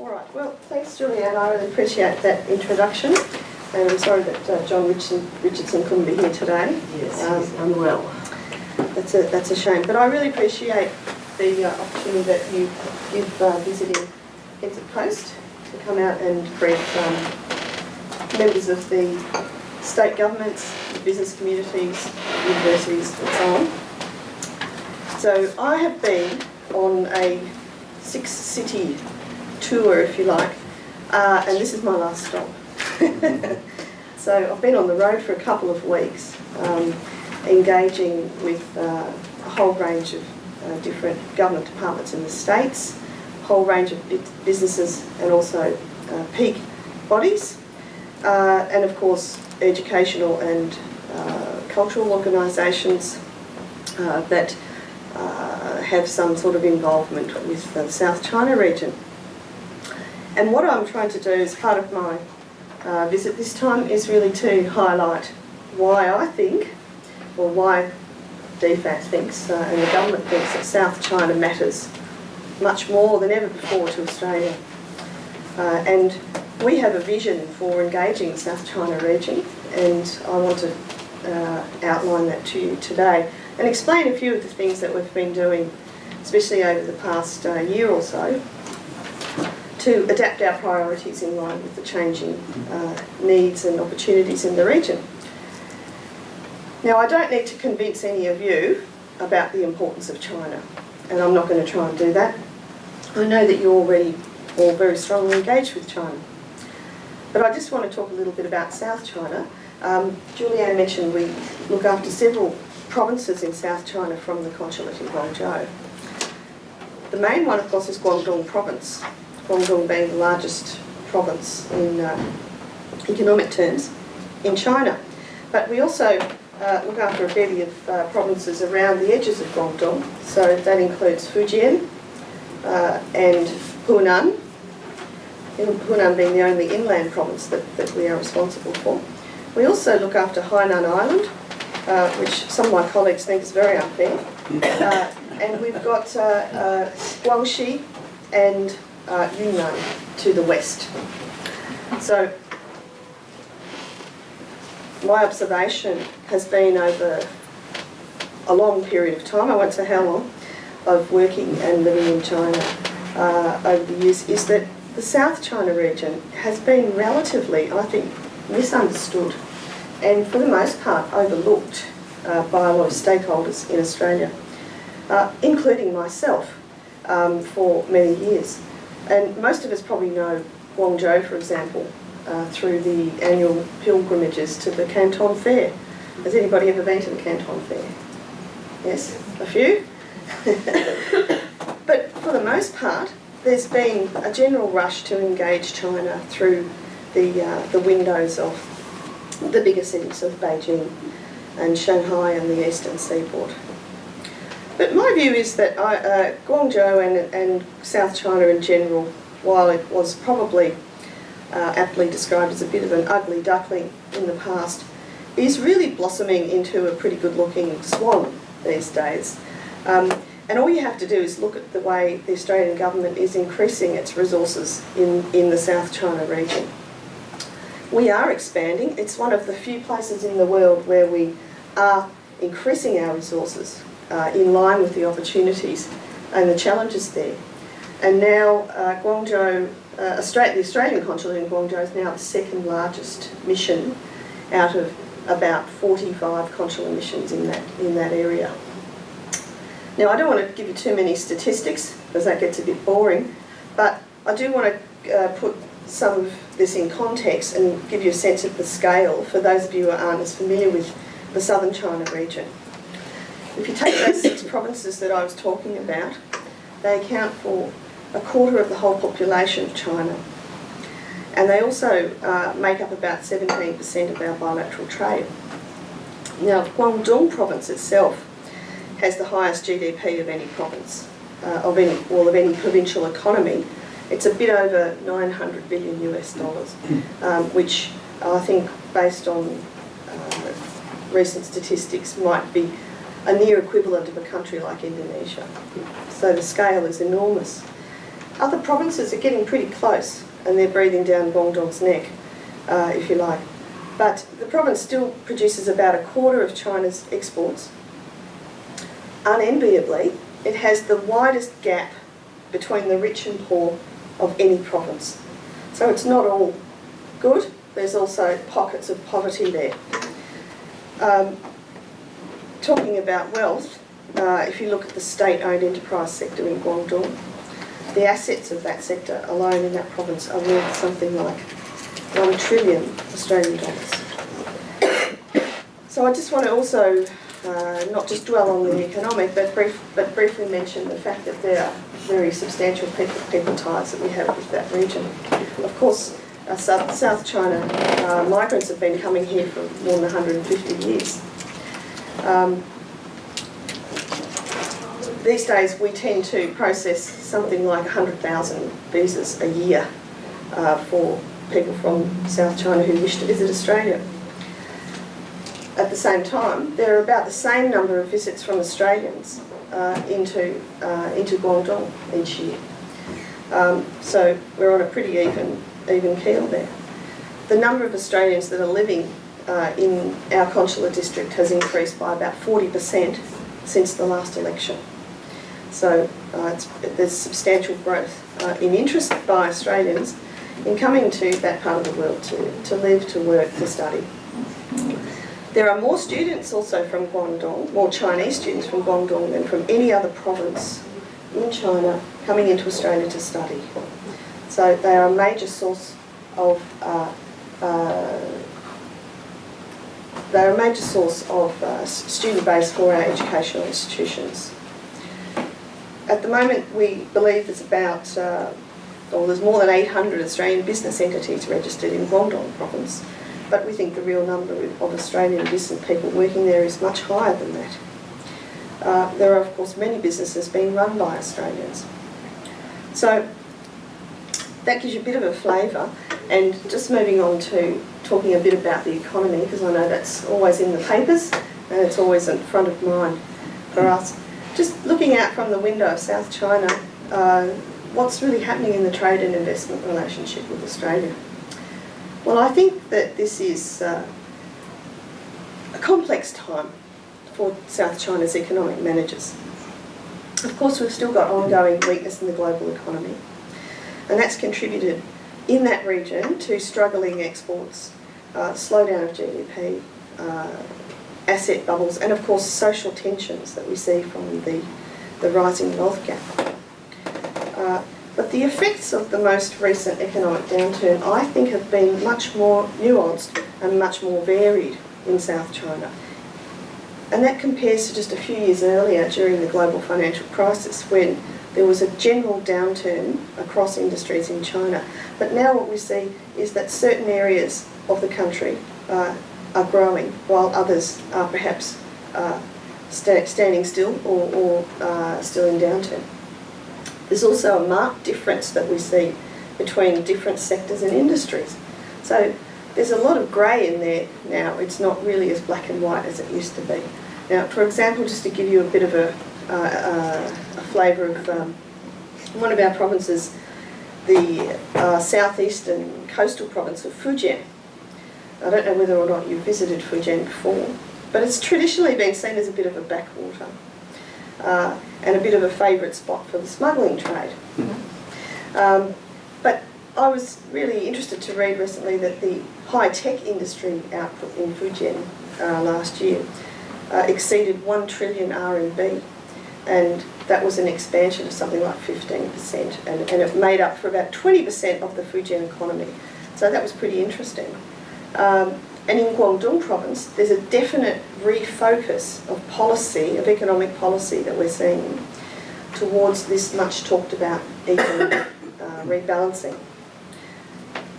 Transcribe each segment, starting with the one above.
All right, well, thanks Julianne, I really appreciate that introduction. And I'm sorry that uh, John Richardson, Richardson couldn't be here today. Yes, Um, he's unwell. That's a, that's a shame, but I really appreciate the uh, opportunity that you give uh, visiting Heads of Post to come out and brief um, members of the state governments, the business communities, universities and so on. So I have been on a six city tour, if you like, uh, and this is my last stop. so I've been on the road for a couple of weeks. Um, engaging with uh, a whole range of uh, different government departments in the states, a whole range of businesses and also uh, peak bodies, uh, and of course educational and uh, cultural organisations that have some sort of involvement with the South China region. And what I'm trying to do as part of my uh, visit this time is really to highlight why I think or why DFAT thinks uh, and the government thinks that South China matters much more than ever before to Australia. Uh, and we have a vision for engaging South China region and I want to uh, outline that to you today and explain a few of the things that we've been doing, especially over the past uh, year or so, to adapt our priorities in line with the changing uh, needs and opportunities in the region. Now, I don't need to convince any of you about the importance of China, and I'm not going to try and do that. I know that you're already all very strongly engaged with China. But I just want to talk a little bit about South China. Um, Julianne mentioned we look after several provinces in South China from the consulate in Guangzhou. The main one, of course, is Guangdong province, Guangdong being the largest province in uh, economic terms in China. But we also uh, look after a bevy of uh, provinces around the edges of Guangdong. So that includes Fujian uh, and Hunan, Hunan being the only inland province that, that we are responsible for. We also look after Hainan Island, uh, which some of my colleagues think is very unfair. Uh, and we've got Guangxi and uh, Yunnan to the west. So my observation has been over a long period of time, I won't say how long, of working and living in China uh, over the years, is that the South China region has been relatively, I think, misunderstood and for the most part overlooked uh, by a lot of stakeholders in Australia, uh, including myself um, for many years. And most of us probably know Guangzhou, for example, uh, through the annual pilgrimages to the Canton Fair. Has anybody ever been to the Canton Fair? Yes, a few? but for the most part, there's been a general rush to engage China through the, uh, the windows of the bigger cities of Beijing and Shanghai and the eastern seaboard. But my view is that I, uh, Guangzhou and, and South China in general, while it was probably uh, aptly described as a bit of an ugly duckling in the past, is really blossoming into a pretty good looking swan these days. Um, and all you have to do is look at the way the Australian government is increasing its resources in, in the South China region. We are expanding. It's one of the few places in the world where we are increasing our resources uh, in line with the opportunities and the challenges there. And now uh, Guangzhou, uh, the Australian consulate in Guangzhou is now the second largest mission out of about 45 consular missions in that, in that area. Now I don't want to give you too many statistics because that gets a bit boring, but I do want to uh, put some of this in context and give you a sense of the scale for those of you who aren't as familiar with the southern China region. If you take those six provinces that I was talking about, they account for a quarter of the whole population of China. And they also uh, make up about 17% of our bilateral trade. Now, Guangdong province itself has the highest GDP of any province, uh, of any, well, of any provincial economy. It's a bit over 900 billion US dollars, um, which I think, based on uh, recent statistics, might be a near equivalent of a country like Indonesia. So the scale is enormous. other provinces are getting pretty close and they're breathing down Guangdong's neck, uh, if you like. But the province still produces about a quarter of China's exports. Unenviably, it has the widest gap between the rich and poor of any province. So it's not all good, there's also pockets of poverty there. Um, talking about wealth, uh, if you look at the state-owned enterprise sector in Guangdong, the assets of that sector alone in that province are worth something like 1 trillion Australian dollars. So I just want to also uh, not just dwell on the economic, but, brief, but briefly mention the fact that there are very substantial people, people ties that we have with that region. Of course, uh, South, South China uh, migrants have been coming here for more than 150 years. Um, these days we tend to process something like 100,000 visas a year uh, for people from South China who wish to visit Australia. At the same time, there are about the same number of visits from Australians uh, into, uh, into Guangdong each year. Um, so we're on a pretty even, even keel there. The number of Australians that are living uh, in our consular district has increased by about 40% since the last election. So uh, there's substantial growth uh, in interest by Australians in coming to that part of the world to, to live, to work, to study. There are more students also from Guangdong, more Chinese students from Guangdong than from any other province in China coming into Australia to study. So they are a major source of uh, uh, they're a major source of uh, student base for our educational institutions. At the moment, we believe there's about, uh, or there's more than 800 Australian business entities registered in Guangdong province, but we think the real number of Australian business people working there is much higher than that. Uh, there are, of course, many businesses being run by Australians. So that gives you a bit of a flavour. And just moving on to talking a bit about the economy, because I know that's always in the papers and it's always in front of mind for us just looking out from the window of South China, uh, what's really happening in the trade and investment relationship with Australia? Well, I think that this is uh, a complex time for South China's economic managers. Of course, we've still got ongoing weakness in the global economy, and that's contributed in that region to struggling exports, uh, slowdown of GDP, uh, asset bubbles, and of course social tensions that we see from the, the rising wealth gap. Uh, but the effects of the most recent economic downturn, I think, have been much more nuanced and much more varied in South China. And that compares to just a few years earlier during the global financial crisis when there was a general downturn across industries in China. But now what we see is that certain areas of the country uh, are growing while others are perhaps uh, st standing still or, or uh, still in downturn. There's also a marked difference that we see between different sectors and industries. So there's a lot of grey in there now. It's not really as black and white as it used to be. Now, for example, just to give you a bit of a, a flavour of um, one of our provinces, the uh, southeastern coastal province of Fujian I don't know whether or not you've visited Fujian before, but it's traditionally been seen as a bit of a backwater uh, and a bit of a favourite spot for the smuggling trade. Mm-hmm. Um, but I was really interested to read recently that the high-tech industry output in Fujian uh, last year uh, exceeded 1 trillion RMB and that was an expansion of something like 15% and, and it made up for about 20% of the Fujian economy. So that was pretty interesting. Um, and in Guangdong province, there's a definite refocus of policy, of economic policy that we're seeing towards this much talked about economic uh, rebalancing.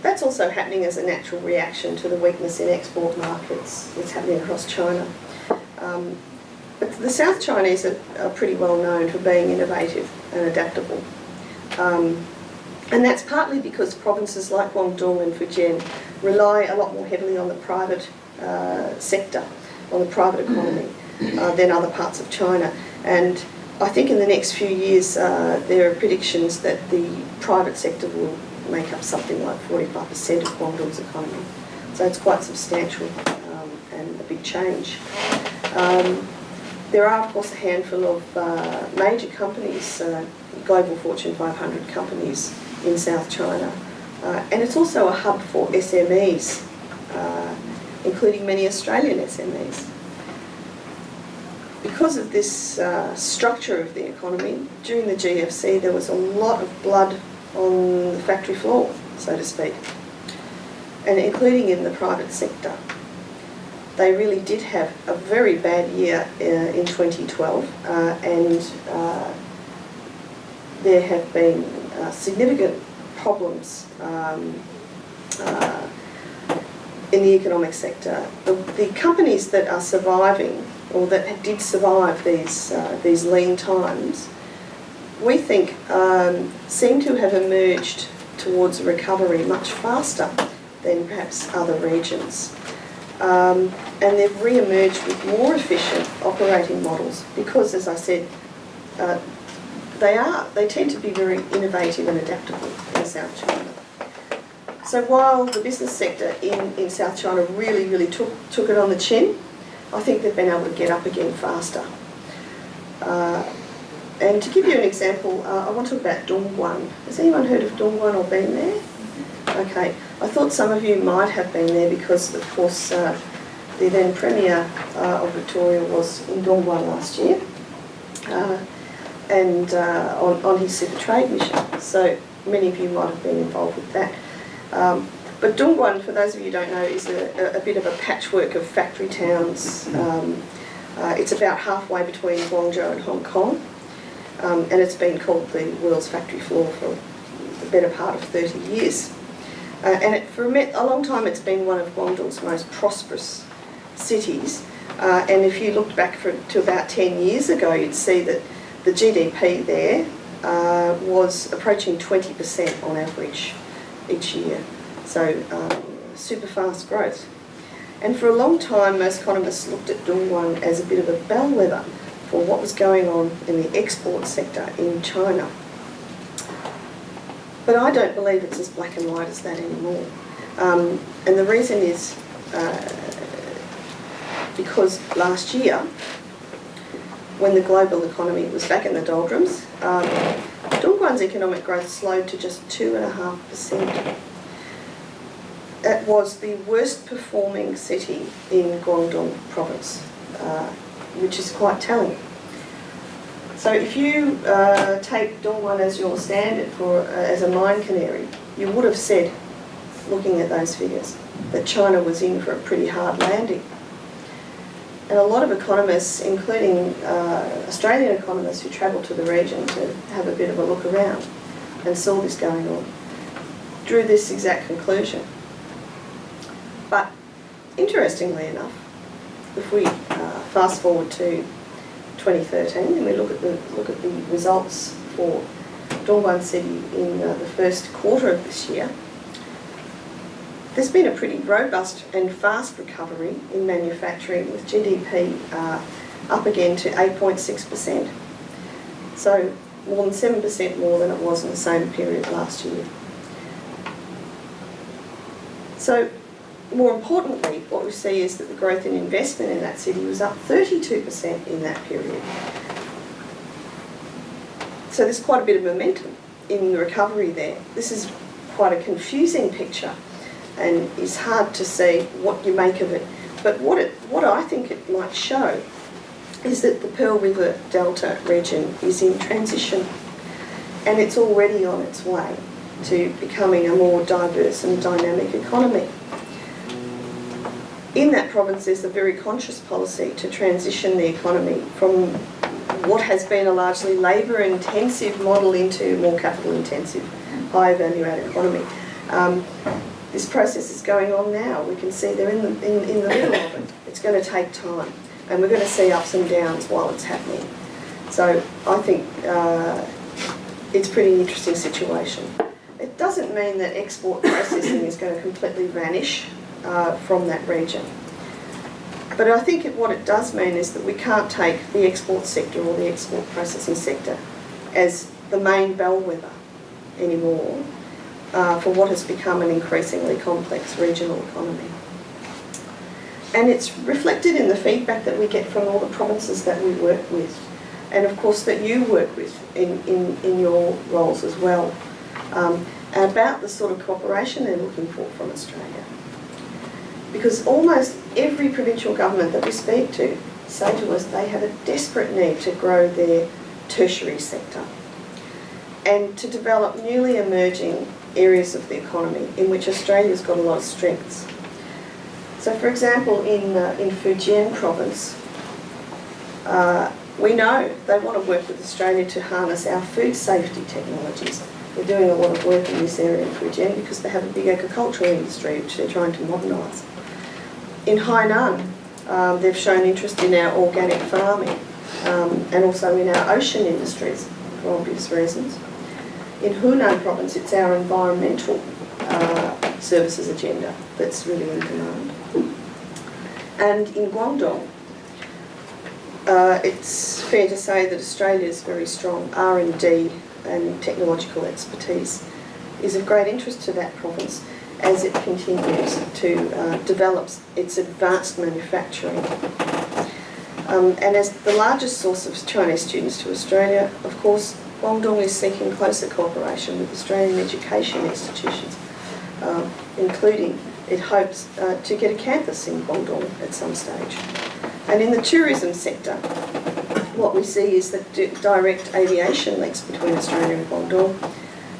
That's also happening as a natural reaction to the weakness in export markets that's happening across China. Um, but the South Chinese are, are, pretty well known for being innovative and adaptable. Um, and that's partly because provinces like Guangdong and Fujian rely a lot more heavily on the private uh, sector, on the private economy, uh, than other parts of China. And I think in the next few years uh, there are predictions that the private sector will make up something like 45% of Guangdong's economy. So it's quite substantial um, and a big change. Um, there are, of course, a handful of uh, major companies, uh, global Fortune 500 companies in South China. Uh, and it's also a hub for SMEs, uh, including many Australian SMEs. Because of this uh, structure of the economy, during the GFC there was a lot of blood on the factory floor, so to speak, and including in the private sector they really did have a very bad year uh, in 2012 uh, and uh, there have been uh, significant problems um, uh, in the economic sector. The, the, companies that are surviving or that did survive these, uh, these lean times we think um, seem to have emerged towards recovery much faster than perhaps other regions. Um, and they've re-emerged with more efficient operating models because, as I said, uh, they are, they tend to be very innovative and adaptable in South China. So while the business sector in, in South China really, really took, took it on the chin, I think they've been able to get up again faster. Uh, and to give you an example, uh, I want to talk about Dongguan. Has anyone heard of Dongguan or been there? Okay, I thought some of you might have been there because, of course, uh, the then Premier uh, of Victoria was in Dongguan last year uh, and uh, on, on his super trade mission. So many of you might have been involved with that. Um, but Dongguan, for those of you who don't know, is a, a bit of a patchwork of factory towns. Um, uh, it's about halfway between Guangzhou and Hong Kong. Um, and it's been called the world's factory floor for the better part of 30 years. Uh, and it, for a, long time it's been one of Guangdong's most prosperous cities. Uh, and if you looked back for, to about 10 years ago, you'd see that the GDP there uh, was approaching 20% on average each year. So um, super fast growth. And for a long time, most economists looked at Dongguan as a bit of a bellwether for what was going on in the export sector in China. But I don't believe it's as black and white as that anymore. Um, and the reason is uh, because last year, when the global economy was back in the doldrums, um, Dongguan's economic growth slowed to just 2.5%. It was the worst performing city in Guangdong province, uh, which is quite telling. So if you uh, take Dongguan as your standard for uh, as a mine canary, you would have said, looking at those figures, that China was in for a pretty hard landing. And a lot of economists, including uh, Australian economists who travelled to the region to have a bit of a look around and saw this going on, drew this exact conclusion. But interestingly enough, if we uh, fast forward to 2013 and we look at the look at the results for Dongguan City in uh, the first quarter of this year, there's been a pretty robust and fast recovery in manufacturing with GDP uh, up again to 8.6%. So more than 7% more than it was in the same period last year. So more importantly, what we see is that the growth in investment in that city was up 32% in that period. So there's quite a bit of momentum in the recovery there. This is quite a confusing picture and it's hard to see what you make of it. But what, it, what I think it might show is that the Pearl River Delta region is in transition and it's already on its way to becoming a more diverse and dynamic economy in that province there's a very conscious policy to transition the economy from what has been a largely labour intensive model into more capital intensive, higher value added economy. Um, this process is going on now. We can see they're in the, in, in the middle of it. It's going to take time and we're going to see ups and downs while it's happening. So I think uh, it's a pretty interesting situation. It doesn't mean that export processing is going to completely vanish uh, from that region. But I think what it does mean is that we can't take the export sector or the export processing sector as the main bellwether anymore uh, for what has become an increasingly complex regional economy. And it's reflected in the feedback that we get from all the provinces that we work with, and of course that you work with in, in, in your roles as well, um, about the sort of cooperation they're looking for from Australia. Because almost every provincial government that we speak to say to us they have a desperate need to grow their tertiary sector and to develop newly emerging areas of the economy in which Australia's got a lot of strengths. So for example, in, uh, in Fujian province, uh, we know they want to work with Australia to harness our food safety technologies. They're doing a lot of work in this area in Fujian because they have a big agricultural industry which they're trying to modernise. In Hainan, um, they've shown interest in our organic farming um, and also in our ocean industries for obvious reasons. In Hunan province, it's our environmental uh, services agenda that's really in demand. And in Guangdong, uh, it's fair to say that Australia's very strong R&D and technological expertise is of great interest to that province as it continues to uh, develop its advanced manufacturing. Um, and as the largest source of Chinese students to Australia, of course, Guangdong is seeking closer cooperation with Australian education institutions, uh, including it hopes uh, to get a campus in Guangdong at some stage. And in the tourism sector, what we see is that direct aviation links between Australia and Guangdong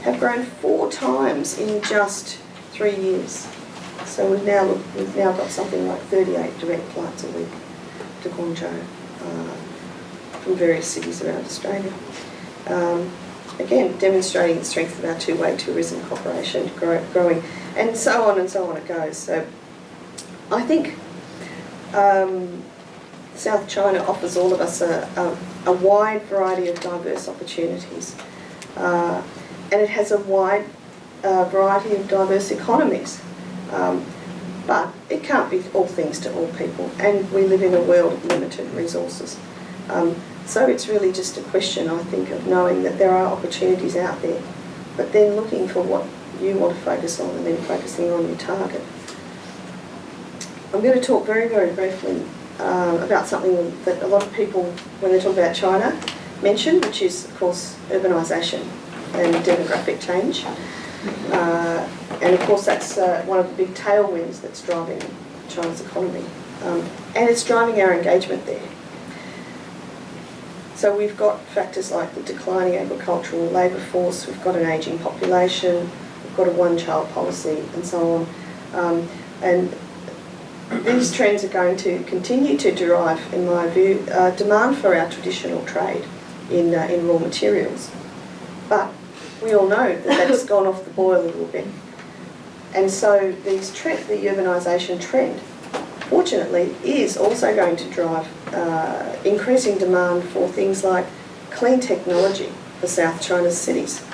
have grown four times in just three years. So we've now we've now got something like 38 direct flights a week to Guangzhou uh, from various cities around Australia. Um, again, demonstrating the strength of our two-way tourism cooperation grow, growing, and so on and so on it goes. So I think um, South China offers all of us a, a, a wide variety of diverse opportunities. Uh, and it has a wide uh, variety of diverse economies. Um, but it can't be all things to all people, and we live in a world of limited resources. Um, so it's really just a question, I think, of knowing that there are opportunities out there, but then looking for what you want to focus on and then focusing on your target. I'm going to talk very, very briefly um, about something that a lot of people, when they talk about China, mention, which is, of course, urbanisation and demographic change. Uh, and of course, that's uh, one of the big tailwinds that's driving China's economy. Um, and it's driving our engagement there. So we've got factors like the declining agricultural labour force, we've got an ageing population, we've got a one-child policy and so on. Um, and these trends are going to continue to derive, in my view, uh, demand for our traditional trade in, uh, in raw materials. But we all know that that's gone off the boil a little bit. And so these trend, the urbanisation trend fortunately, is also going to drive uh, increasing demand for things like clean technology for South China's cities,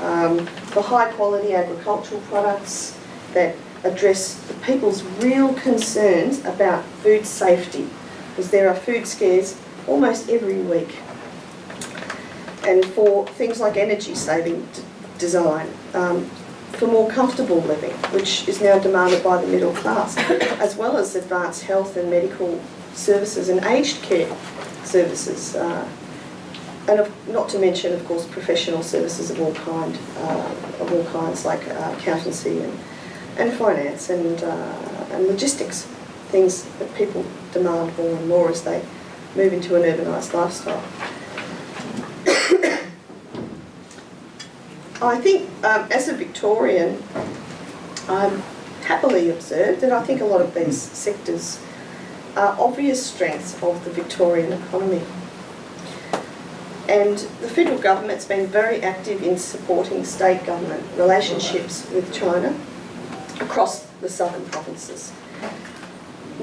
um, for high quality agricultural products that address the people's real concerns about food safety, because there are food scares almost every week. And for things like energy saving design, um, for more comfortable living, which is now demanded by the middle class, as well as advanced health and medical services and aged care services. Uh, and of, not to mention, of course, professional services of all kind, uh, of all kinds, like uh, accountancy and, and finance and, uh, and logistics, things that people demand more and more as they move into an urbanised lifestyle. I think um, as a Victorian, I'm happily observed that I think a lot of these sectors are obvious strengths of the Victorian economy. And the federal government's been very active in supporting state government relationships with China across the southern provinces.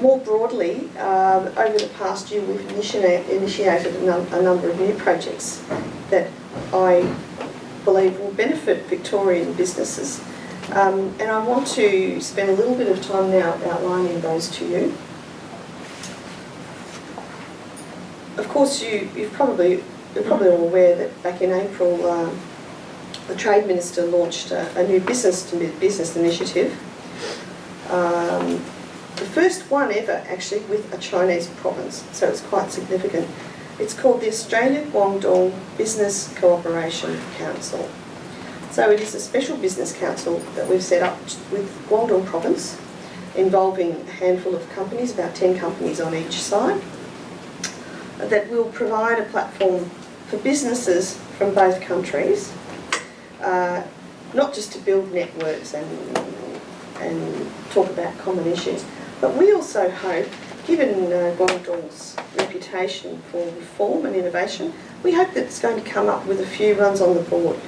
More broadly, uh, over the past year we've initiated a, num a number of new projects that I believe will benefit Victorian businesses. Um, and I want to spend a little bit of time now outlining those to you. of course, you, you've probably, you're probably all aware that back in April, um, the Trade Minister launched a, a new business to business initiative. Um, the first one ever actually with a Chinese province, so it's quite significant. It's called the Australia Guangdong Business Cooperation Council. So it is a special business council that we've set up with Guangdong province, involving a handful of companies, about 10 companies on each side, that will provide a platform for businesses from both countries, uh, not just to build networks and, and talk about common issues, but we also hope, given uh, Guangdong's reputation for reform and innovation, we hope that it's going to come up with a few runs on the board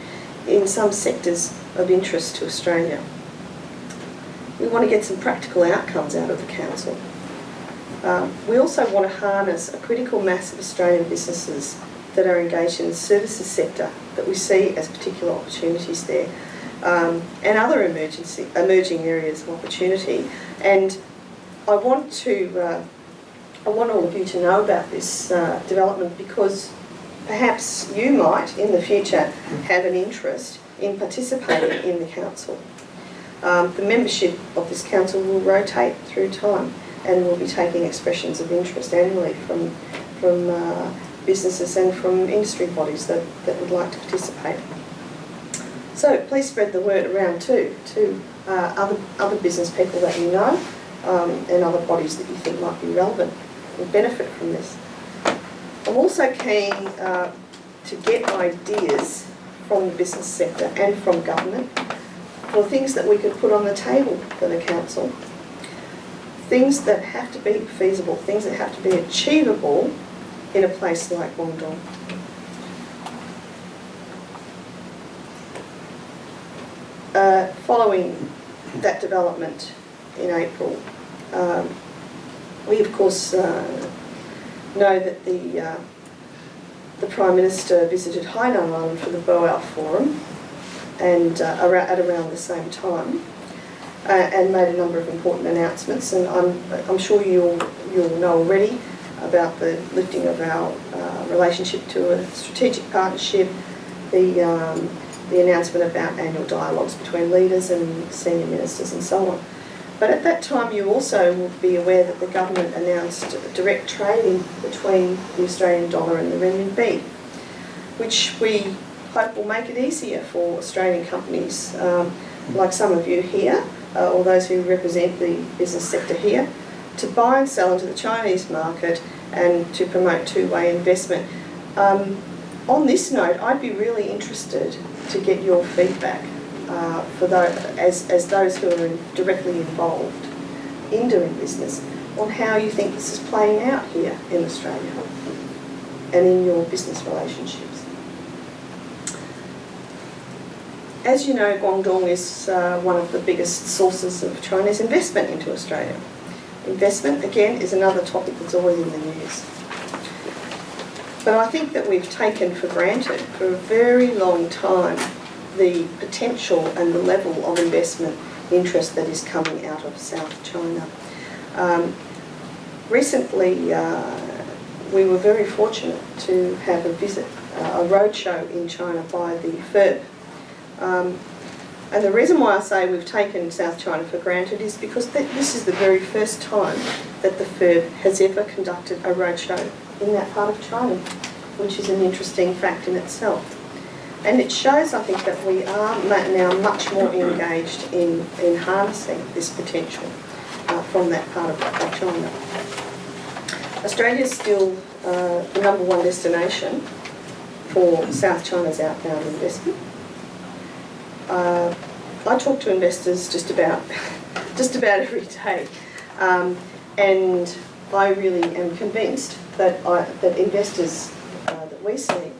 in some sectors of interest to Australia. We want to get some practical outcomes out of the Council. Um, we also want to harness a critical mass of Australian businesses that are engaged in the services sector that we see as particular opportunities there um, and other emergency, emerging areas of opportunity. And I want to, uh, I want all of you to know about this uh, development because perhaps you might in the future have an interest in participating in the council. Um, the membership of this council will rotate through time and we'll be taking expressions of interest annually from, from uh, businesses and from industry bodies that, that would like to participate. So please spread the word around too to uh, other, other business people that you know um, and other bodies that you think might be relevant and benefit from this. I'm also keen uh, to get ideas from the business sector and from government for things that we could put on the table for the council. Things that have to be feasible, things that have to be achievable in a place like Guangdong. Uh, following that development in April, um, we of course uh, know that the uh, the Prime Minister visited Hainan Island for the Boao Forum and uh, at around the same time uh, and made a number of important announcements and I'm, I'm sure you'll, you'll know already about the lifting of our uh, relationship to a strategic partnership, the, um, the announcement about annual dialogues between leaders and senior ministers and so on. But at that time you also will be aware that the government announced direct trading between the Australian dollar and the renminbi, which we hope will make it easier for Australian companies um, like some of you here, uh, or those who represent the business sector here, to buy and sell into the Chinese market and to promote two-way investment. Um, on this note, I'd be really interested to get your feedback uh, for those, as, as those who are directly involved in doing business on how you think this is playing out here in Australia and in your business relationships. As you know, Guangdong is uh, one of the biggest sources of Chinese investment into Australia. Investment, again, is another topic that's always in the news. But I think that we've taken for granted for a very long time the potential and the level of investment interest that is coming out of South China. Um, recently, uh, we were very fortunate to have a visit, uh, a roadshow in China by the FIRB. Um, and the reason why I say we've taken South China for granted is because this is the very first time that the FIRB has ever conducted a roadshow in that part of China, which is an interesting fact in itself. And it shows, I think, that we are now much more engaged in, in harnessing this potential uh, from that part of, of China. Australia is still uh, the number one destination for South China's outbound investment. Uh, I talk to investors just about just about every day, um, and I really am convinced that I, that investors uh, that we see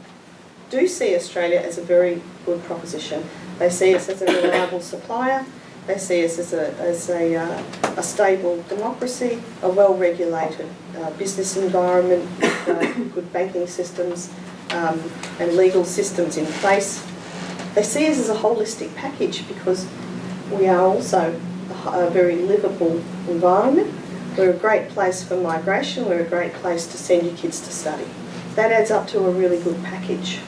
do see Australia as a very good proposition. They see us as a reliable supplier, they see us as a, as a, uh, a stable democracy, a well-regulated uh, business environment, with, uh, good banking systems um, and legal systems in place. They see us as a holistic package because we are also a, a very livable environment. We're a great place for migration, we're a great place to send your kids to study. That adds up to a really good package.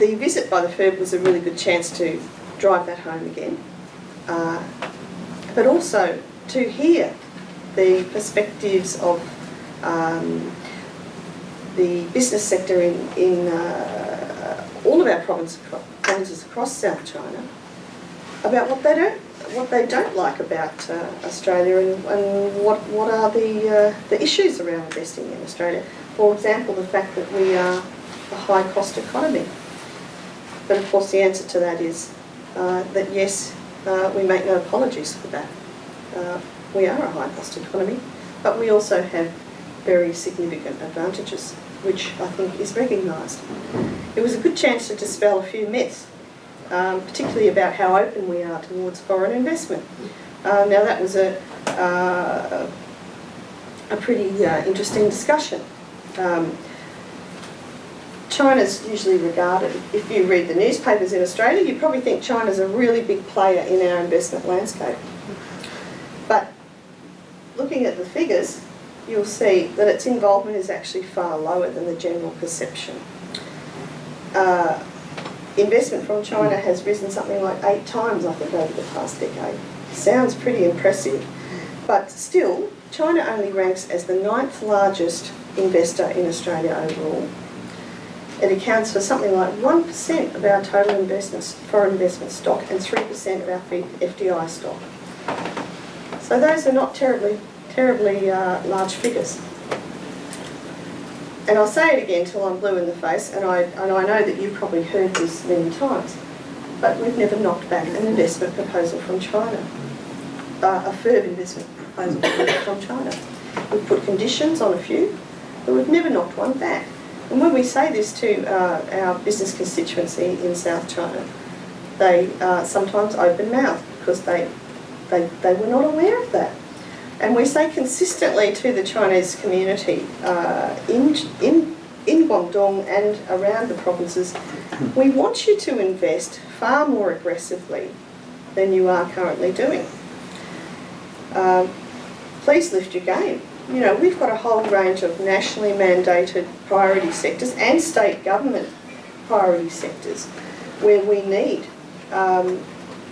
The visit by the FIRB was a really good chance to drive that home again, uh, but also to hear the perspectives of um, the business sector in, in uh, all of our province, provinces across South China about what they don't what they don't like about uh, Australia and, and, what what are the uh, the issues around investing in Australia. For example, the fact that we are a high cost economy. But of course, the answer to that is uh, that yes, uh, we make no apologies for that. Uh, we are a high cost economy, but we also have very significant advantages, which I think is recognised. It was a good chance to dispel a few myths um, particularly about how open we are towards foreign investment. Uh, now that was a, uh, a pretty uh, interesting discussion. Um, China's usually regarded, if you read the newspapers in Australia, you probably think China's a really big player in our investment landscape. But looking at the figures, you'll see that its involvement is actually far lower than the general perception. Uh, investment from China has risen something like eight times, I think, over the past decade. Sounds pretty impressive. But still, China only ranks as the ninth largest investor in Australia overall. It accounts for something like 1% of our total investments, foreign investment stock and 3% of our FDI stock. So those are not terribly, terribly uh, large figures and I'll say it again till I'm blue in the face, and I, and I know that you've probably heard this many times, but we've never knocked back an investment proposal from China, uh, a FIRB investment proposal from China. We've put conditions on a few, but we've never knocked one back. And when we say this to uh, our business constituency in South China, they uh, sometimes open mouth because they, they, they were not aware of that. And we say consistently to the Chinese community uh, in, in, in Guangdong and around the provinces, we want you to invest far more aggressively than you are currently doing. Uh, please lift your game. You know, we've got a whole range of nationally mandated priority sectors and state government priority sectors where we need um,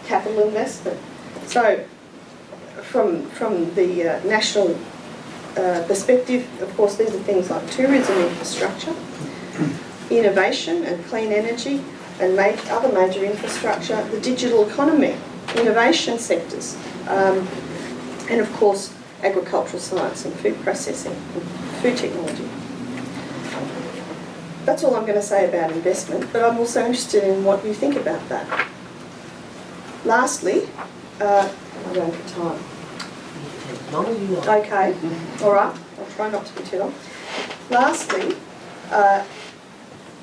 capital investment. So from, from the uh, national uh, perspective, of course, these are things like tourism infrastructure, innovation and clean energy, and other major infrastructure, the digital economy, innovation sectors, um, and of course, agricultural science and food processing, and food technology. That's all I'm going to say about investment, but I'm also interested in what you think about that. Lastly, uh, I'm going for time. Okay, all right. I'll try not to be too long. Lastly, uh,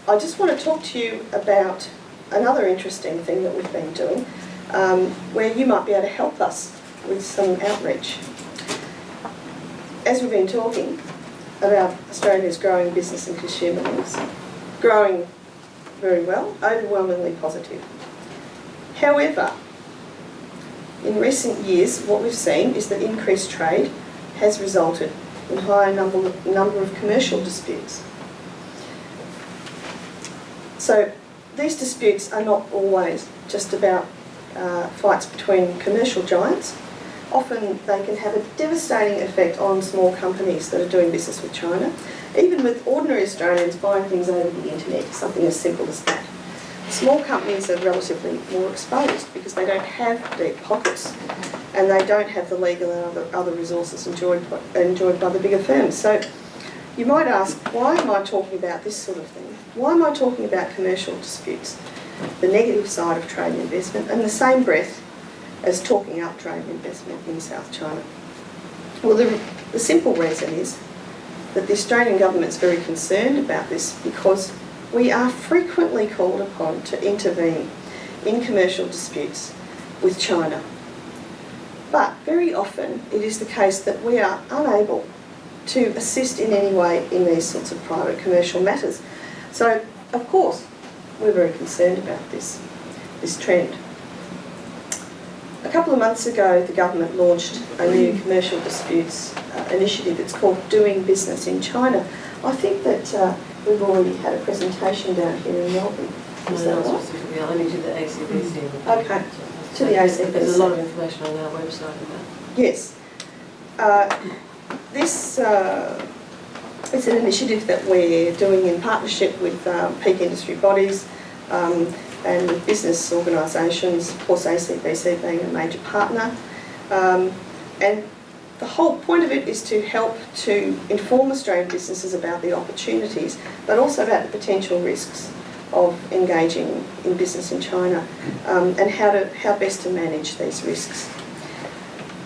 I just want to talk to you about another interesting thing that we've been doing, um, where you might be able to help us with some outreach. As we've been talking about Australia's growing business and consumer links, growing very well, overwhelmingly positive. However, in recent years, what we've seen is that increased trade has resulted in higher number, number of commercial disputes. So these disputes are not always just about uh, fights between commercial giants. Often they can have a devastating effect on small companies that are doing business with China, even with ordinary Australians buying things over the internet, something as simple as that. Small companies are relatively more exposed because they don't have deep pockets and they don't have the legal and other, other resources enjoyed by, enjoyed by the bigger firms. So you might ask, why am I talking about this sort of thing? Why am I talking about commercial disputes, the negative side of trade and investment, and the same breath as talking up trade investment in South China? Well, the, the simple reason is that the Australian government's very concerned about this because we are frequently called upon to intervene in commercial disputes with China. But very often it is the case that we are unable to assist in any way in these sorts of private commercial matters. So, of course, we're very concerned about this, this trend. A couple of months ago, the government launched a new commercial disputes uh, initiative. It's called Doing Business in China. I think that uh, we've already had a presentation down here in Melbourne. Is that No, right? specifically, only to the ACBC. Okay, to the ACBC. There's a lot of information on our website about Yes. Uh, This uh, is an initiative that we're doing in partnership with um, peak industry bodies um, and with business organisations, of course ACBC being a major partner. Um, And the whole point of it is to help to inform Australian businesses about the opportunities, but also about the potential risks of engaging in business in China um, and how to how best to manage these risks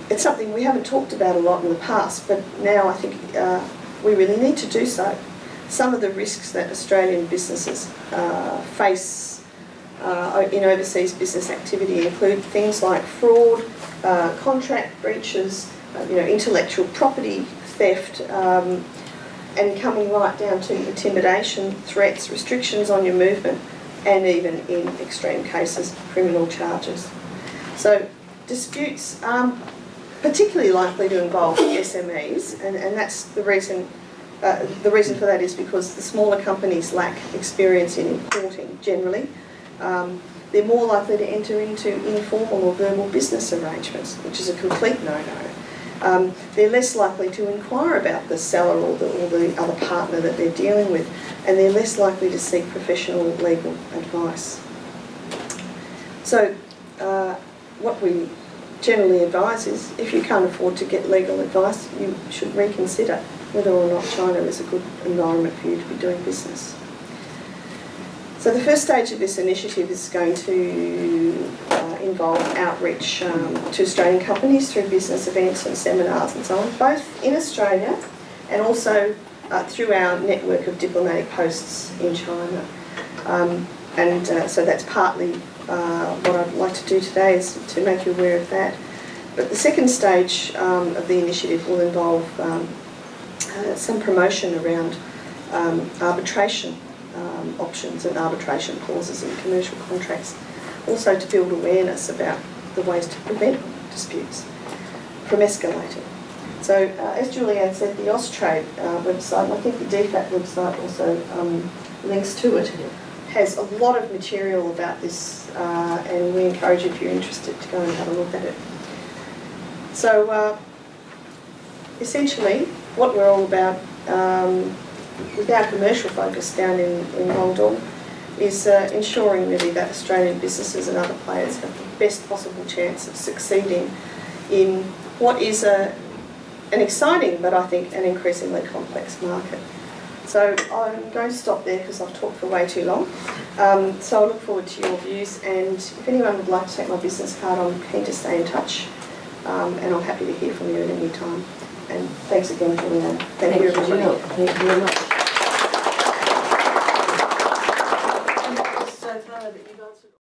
it's something we haven't talked about a lot in the past, but now I think uh, we really need to do so. Some of the risks that Australian businesses uh, face uh, in overseas business activity include things like fraud, uh, contract breaches, uh, you know, intellectual property theft, um, and coming right down to intimidation, threats, restrictions on your movement, and even in extreme cases, criminal charges. So disputes are particularly likely to involve SMEs, and, and that's the reason. Uh, the reason for that is because the smaller companies lack experience in importing generally. Um, they're more likely to enter into informal or verbal business arrangements, which is a complete no-no. Um, they're less likely to inquire about the seller or the, or the other partner that they're dealing with, and they're less likely to seek professional legal advice. So, uh, what we generally advise is if you can't afford to get legal advice, you should reconsider whether or not China is a good environment for you to be doing business. So the first stage of this initiative is going to uh, involve outreach um, to Australian companies through business events and seminars and so on, both in Australia and also uh, through our network of diplomatic posts in China. Um, and uh, so that's partly uh, what I'd like to do today is to make you aware of that. But the second stage um, of the initiative will involve um, uh, some promotion around um, arbitration um, options and arbitration clauses in commercial contracts. Also to build awareness about the ways to prevent disputes from escalating. So uh, as Julianne said, the Austrade uh, website, and I think the DFAT website also um, links to it, has a lot of material about this uh, and we encourage you if you're interested to go and have a look at it. So uh, essentially what we're all about um, with our commercial focus down in, in Waldorf is uh, ensuring really that Australian businesses and other players have the best possible chance of succeeding in what is a, an exciting but I think an increasingly complex market. So I'm going to stop there because I've talked for way too long. Um, so I look forward to your views and if anyone would like to take my business card, I'm keen to stay in touch um, and I'm happy to hear from you at any time. And thanks again, Julianne. Thank, Thank you, you, everybody. Thank you very much.